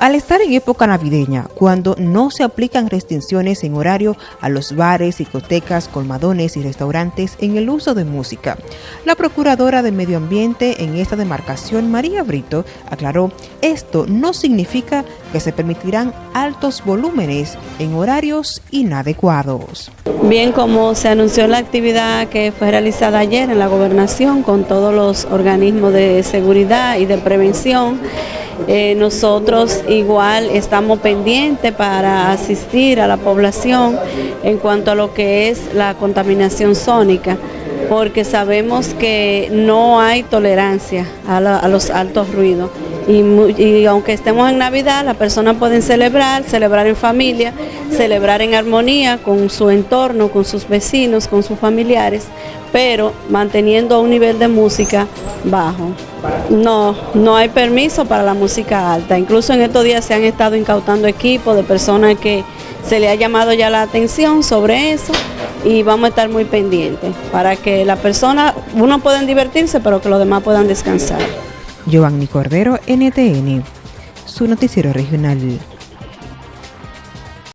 Al estar en época navideña, cuando no se aplican restricciones en horario a los bares, discotecas, colmadones y restaurantes en el uso de música, la Procuradora de Medio Ambiente en esta demarcación, María Brito, aclaró, esto no significa que se permitirán altos volúmenes en horarios inadecuados. Bien, como se anunció la actividad que fue realizada ayer en la gobernación con todos los organismos de seguridad y de prevención, eh, nosotros igual estamos pendientes para asistir a la población en cuanto a lo que es la contaminación sónica, porque sabemos que no hay tolerancia a los altos ruidos. Y, aunque estemos en Navidad, las personas pueden celebrar, celebrar en familia, celebrar en armonía con su entorno, con sus vecinos, con sus familiares, pero manteniendo un nivel de música bajo. No, no hay permiso para la música alta. Incluso en estos días se han estado incautando equipos de personas que se le ha llamado ya la atención sobre eso y vamos a estar muy pendientes para que la persona, uno puedan divertirse, pero que los demás puedan descansar. Giovanni Cordero, NTN, su noticiero regional.